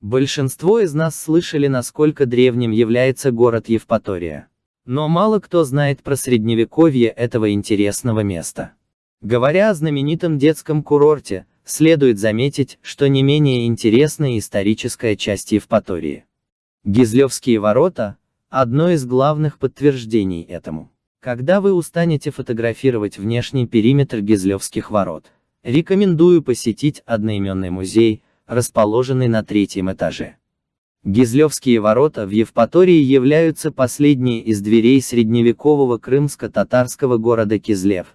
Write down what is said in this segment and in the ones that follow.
Большинство из нас слышали, насколько древним является город Евпатория. Но мало кто знает про средневековье этого интересного места. Говоря о знаменитом детском курорте, следует заметить, что не менее интересна историческая часть Евпатории. Гизлевские ворота – одно из главных подтверждений этому. Когда вы устанете фотографировать внешний периметр Гизлевских ворот, рекомендую посетить одноименный музей, расположенный на третьем этаже. Гизлевские ворота в Евпатории являются последней из дверей средневекового крымско-татарского города Кизлев,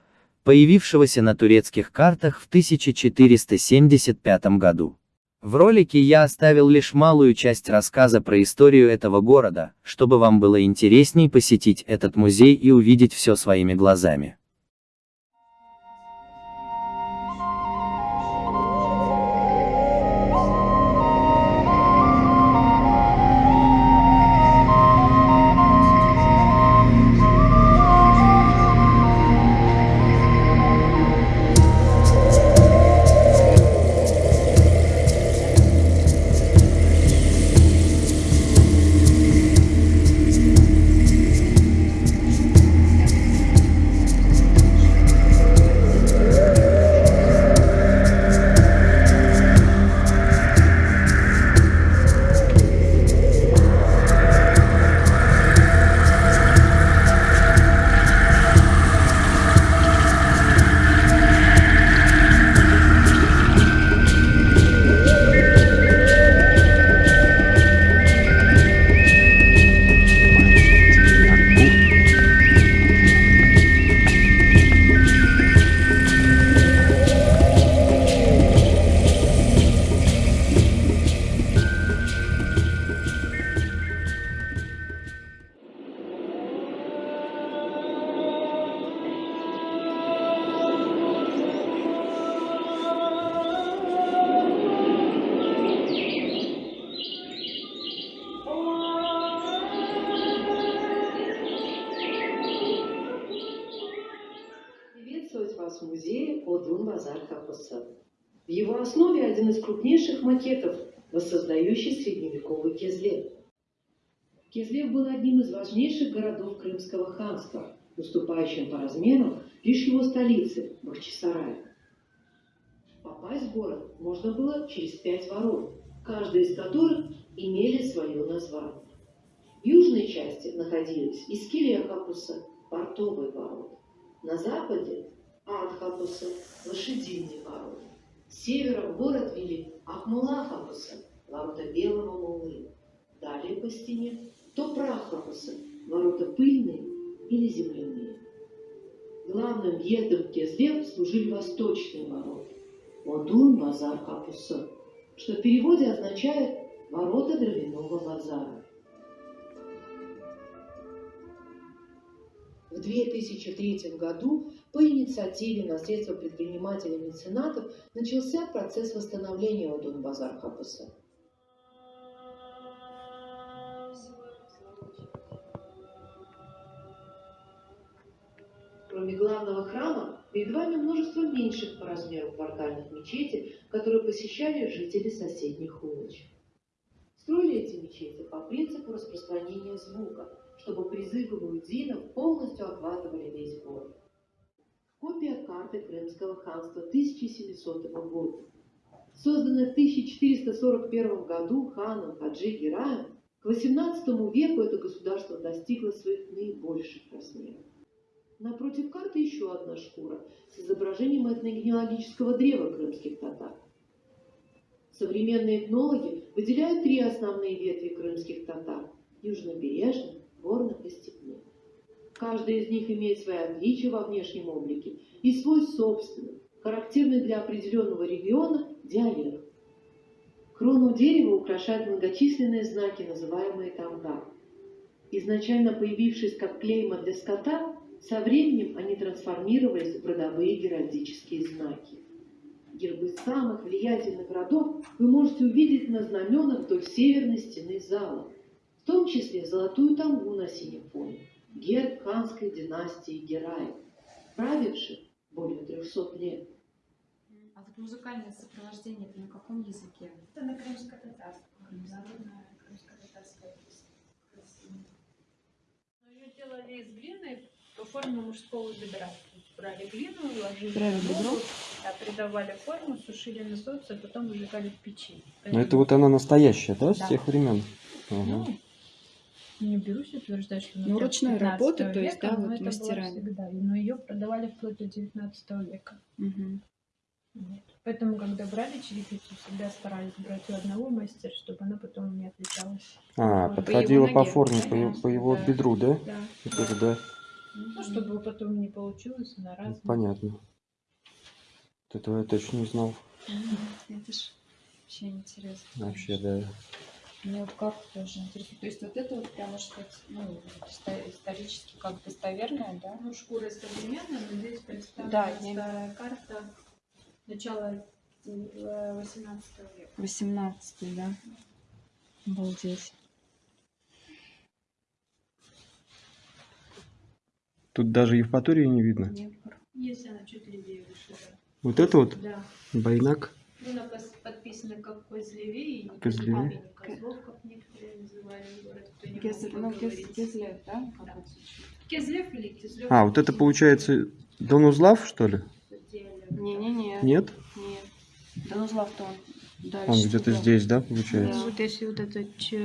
появившегося на турецких картах в 1475 году. В ролике я оставил лишь малую часть рассказа про историю этого города, чтобы вам было интересней посетить этот музей и увидеть все своими глазами. В его основе один из крупнейших макетов, воссоздающий средневековый Кезлев. Кезлев был одним из важнейших городов Крымского ханства, уступающим по размеру лишь его столице Бахчисарая. Попасть в город можно было через пять ворот, каждая из которых имели свое название. В южной части находились Искилия Хапуса, портовые ворота. На западе Анхапуса, лошадиный ворот. С севера в город вели Ахмулахапуса, ворота белого мулы. Далее по стене Топрахапуса, ворота пыльные или земляные. Главным въездом в Кезлев служили восточные ворота. Одун базар Хапуса, что в переводе означает «ворота дровяного базара». В 2003 году по инициативе на средства предпринимателей меценатов начался процесс восстановления Одун-Базар Хапаса. Кроме главного храма, перед вами множество меньших по размеру квартальных мечетей, которые посещали жители соседних улочек. Мечети по принципу распространения звука, чтобы призывы муэдзинов полностью охватывали весь город. Копия карты Крымского ханства 1700 года. Созданная в 1441 году ханом Хаджи Гераем, к XVIII веку это государство достигло своих наибольших размеров. Напротив карты еще одна шкура с изображением этногенеалогического древа крымских татар. Современные этнологи выделяют три основные ветви крымских татар – южнобережных, горных и степных. Каждая из них имеет свои отличия во внешнем облике и свой собственный, характерный для определенного региона, диалект. Крону дерева украшают многочисленные знаки, называемые тамга. Изначально появившись как клейма для скота, со временем они трансформировались в родовые геральдические знаки. Гербы самых влиятельных родов вы можете увидеть на знаменах вдоль северной стены зала, в том числе золотую тамгу на синем фоне, герб ханской династии Гераев, правивших более 300 лет. А вот музыкальное сопровождение это на каком языке? Это на крымско-татарском. Народная крымско-татарская песня. Красиво. Ну, Ее делали из глины по форме мужского бедра. Брали глину, ложили Брали в воду, да, придавали форму, сушили на солнце, а потом выжигали в печи. Но это вот она настоящая, да, с Да. тех времен? Ага. Ну, не берусь утверждать, что она Ну, ручной 15 работы, то есть, века, да, вот это было мастера. всегда. И- Но ее продавали вплоть до 19 века. Мгм. Вот. Поэтому, когда брали черепицу, всегда старались брать у одного мастера, чтобы она потом не отличалась. А, По подходила по ноге, форме, по, по его да. бедру, да? Да. Вот это, да, Ну, чтобы потом не получилось на разные. понятно. Вот этого я точно не знал. Видишь, вообще интересно. Вообще, да. Мне вот карта тоже интересно. То есть вот это вот прям, можно сказать, ну, исторически как достоверная, да? Ну, шкура современная, но здесь представлена Да, я- карта начала э, 18 века. 18 да? Обалдеть. Тут даже Евпатории не видно. Нет. Если она чуть левее выше, да. Вот это вот Да. Байнак. Ну, Она подписана как Козлевей, Козлевей. Козлов, как некоторые называли город, Кезлев, ну. Кезлев, да? Да. Кизлев или Кизлев? А, вот это получается Донузлав, что ли? Не-не-не. Нет? Нет. Данузлав-то он дальше. Он где-то здесь, да, получается? Ну, вот если вот это,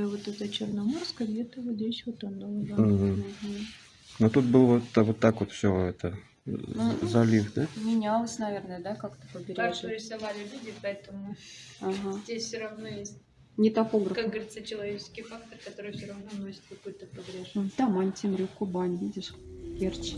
вот это Черноморское, где-то вот здесь вот оно. да. Мгм. Мгм. Но тут был вот, вот так вот все это э, Ну, залив, да? Менялось, наверное, да, как-то Так побережье. рисовали люди, поэтому Ага. здесь все равно есть, Не топограф. как говорится, человеческий фактор, который все равно носит какой-то прогресс. Там Антимрю, Кубань, видишь? Керчь.